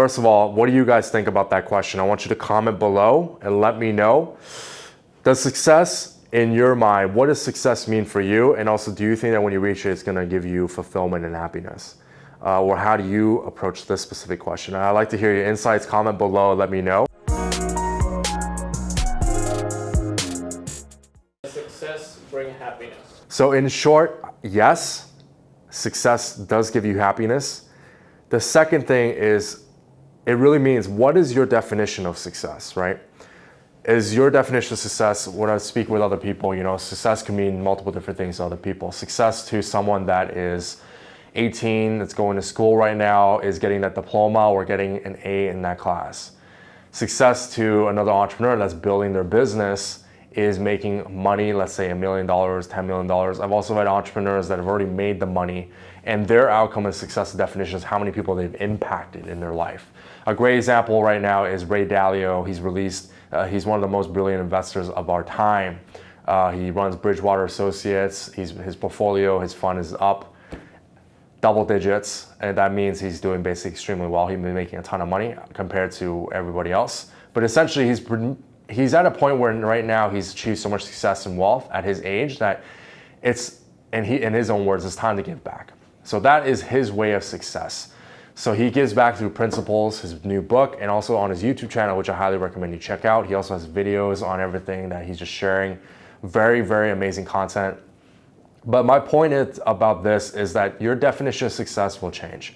first of all, what do you guys think about that question? I want you to comment below and let me know. Does success in your mind, what does success mean for you? And also, do you think that when you reach it, it's gonna give you fulfillment and happiness? Uh, or how do you approach this specific question? I'd like to hear your insights, comment below, and let me know. Success bring happiness. So in short, yes, success does give you happiness. The second thing is, it really means what is your definition of success, right? Is your definition of success, when I speak with other people, you know, success can mean multiple different things to other people. Success to someone that is 18, that's going to school right now, is getting that diploma or getting an A in that class. Success to another entrepreneur that's building their business is making money, let's say a million dollars, $10 million. I've also had entrepreneurs that have already made the money and their outcome of success definition is how many people they've impacted in their life. A great example right now is Ray Dalio. He's released, uh, he's one of the most brilliant investors of our time. Uh, he runs Bridgewater Associates. He's, his portfolio, his fund is up double digits, and that means he's doing basically extremely well. He's been making a ton of money compared to everybody else. But essentially, he's he's at a point where right now he's achieved so much success and wealth at his age that it's, and he, in his own words, it's time to give back. So that is his way of success. So he gives back through principles, his new book, and also on his YouTube channel, which I highly recommend you check out. He also has videos on everything that he's just sharing. Very, very amazing content. But my point about this is that your definition of success will change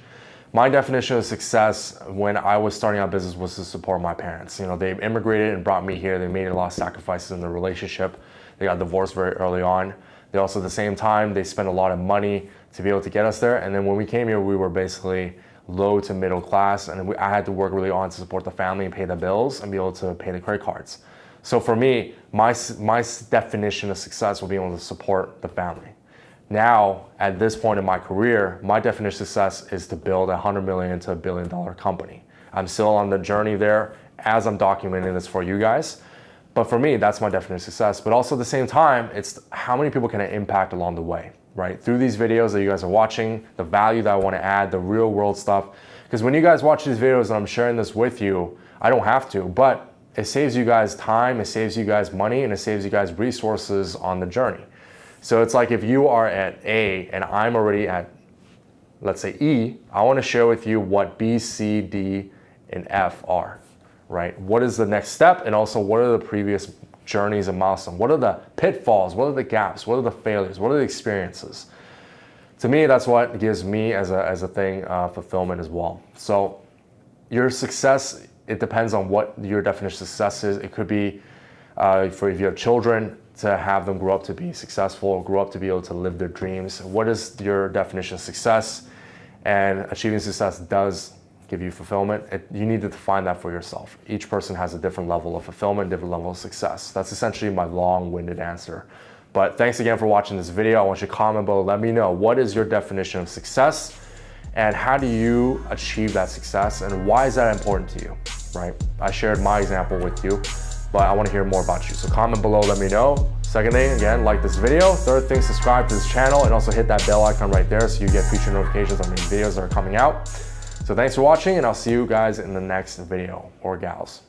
my definition of success when I was starting out business was to support my parents. You know, they immigrated and brought me here. They made a lot of sacrifices in their relationship. They got divorced very early on. They also, at the same time, they spent a lot of money to be able to get us there. And then when we came here, we were basically low to middle class. And we, I had to work really on to support the family and pay the bills and be able to pay the credit cards. So for me, my, my definition of success will be able to support the family. Now, at this point in my career, my definition of success is to build a hundred million to a billion dollar company. I'm still on the journey there as I'm documenting this for you guys. But for me, that's my definition of success. But also at the same time, it's how many people can I impact along the way, right? Through these videos that you guys are watching, the value that I want to add, the real world stuff. Because when you guys watch these videos and I'm sharing this with you, I don't have to, but it saves you guys time, it saves you guys money, and it saves you guys resources on the journey. So it's like if you are at A and I'm already at, let's say E, I want to share with you what B, C, D, and F are, right? What is the next step? And also what are the previous journeys and milestones? What are the pitfalls? What are the gaps? What are the failures? What are the experiences? To me, that's what gives me as a, as a thing uh, fulfillment as well. So your success, it depends on what your definition of success is. It could be uh, for if you have children, to have them grow up to be successful or grow up to be able to live their dreams. What is your definition of success? And achieving success does give you fulfillment. It, you need to define that for yourself. Each person has a different level of fulfillment, different level of success. That's essentially my long-winded answer. But thanks again for watching this video. I want you to comment below. Let me know what is your definition of success and how do you achieve that success and why is that important to you, right? I shared my example with you but I want to hear more about you. So comment below, let me know. Second thing, again, like this video. Third thing, subscribe to this channel and also hit that bell icon right there so you get future notifications on these videos that are coming out. So thanks for watching and I'll see you guys in the next video, or gals.